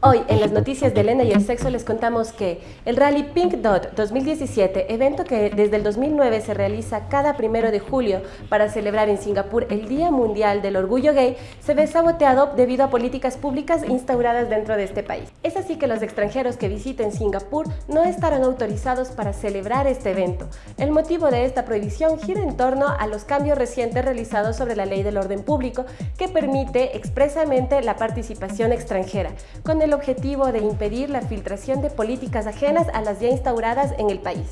Hoy en las noticias de Elena y el sexo les contamos que el Rally Pink Dot 2017, evento que desde el 2009 se realiza cada primero de julio para celebrar en Singapur el Día Mundial del Orgullo Gay, se ve saboteado debido a políticas públicas instauradas dentro de este país. Es así que los extranjeros que visiten Singapur no estarán autorizados para celebrar este evento. El motivo de esta prohibición gira en torno a los cambios recientes realizados sobre la Ley del Orden Público que permite expresamente la participación extranjera, con el el objetivo de impedir la filtración de políticas ajenas a las ya instauradas en el país.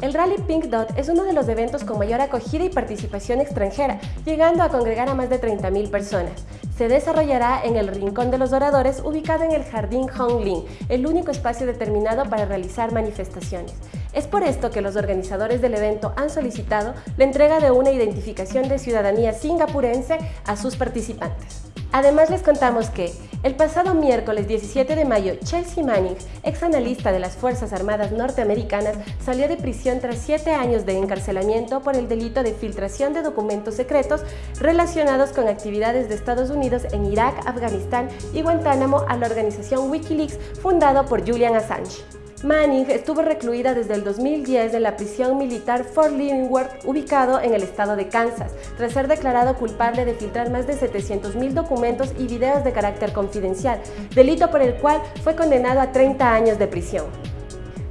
El Rally Pink Dot es uno de los eventos con mayor acogida y participación extranjera, llegando a congregar a más de 30.000 personas. Se desarrollará en el Rincón de los Oradores, ubicado en el Jardín Hong Ling, el único espacio determinado para realizar manifestaciones. Es por esto que los organizadores del evento han solicitado la entrega de una identificación de ciudadanía singapurense a sus participantes. Además les contamos que el pasado miércoles 17 de mayo, Chelsea Manning, ex analista de las Fuerzas Armadas norteamericanas, salió de prisión tras siete años de encarcelamiento por el delito de filtración de documentos secretos relacionados con actividades de Estados Unidos en Irak, Afganistán y Guantánamo a la organización Wikileaks fundado por Julian Assange. Manning estuvo recluida desde el 2010 en la prisión militar Fort Leavenworth, ubicado en el estado de Kansas, tras ser declarado culpable de filtrar más de 700.000 documentos y videos de carácter confidencial, delito por el cual fue condenado a 30 años de prisión.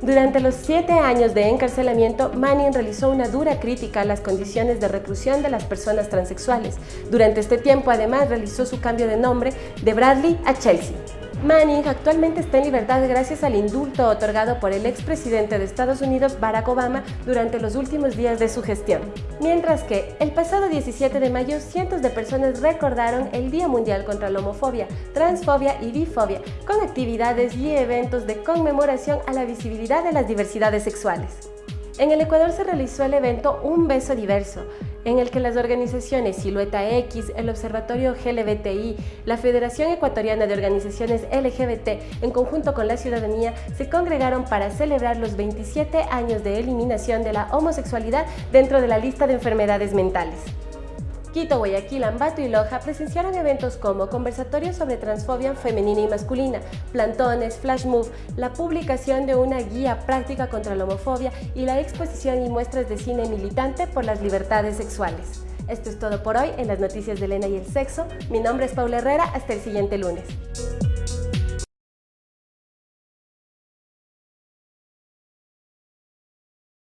Durante los siete años de encarcelamiento, Manning realizó una dura crítica a las condiciones de reclusión de las personas transexuales. Durante este tiempo, además, realizó su cambio de nombre de Bradley a Chelsea. Manning actualmente está en libertad gracias al indulto otorgado por el expresidente de Estados Unidos Barack Obama durante los últimos días de su gestión. Mientras que, el pasado 17 de mayo, cientos de personas recordaron el Día Mundial contra la Homofobia, Transfobia y Bifobia, con actividades y eventos de conmemoración a la visibilidad de las diversidades sexuales. En el Ecuador se realizó el evento Un Beso Diverso, en el que las organizaciones Silueta X, el Observatorio GLBTI, la Federación Ecuatoriana de Organizaciones LGBT, en conjunto con la ciudadanía, se congregaron para celebrar los 27 años de eliminación de la homosexualidad dentro de la lista de enfermedades mentales. Quito, Guayaquil, Ambato y Loja presenciaron eventos como conversatorios sobre transfobia femenina y masculina, plantones, flash move, la publicación de una guía práctica contra la homofobia y la exposición y muestras de cine militante por las libertades sexuales. Esto es todo por hoy en las noticias de Elena y el sexo. Mi nombre es Paula Herrera, hasta el siguiente lunes.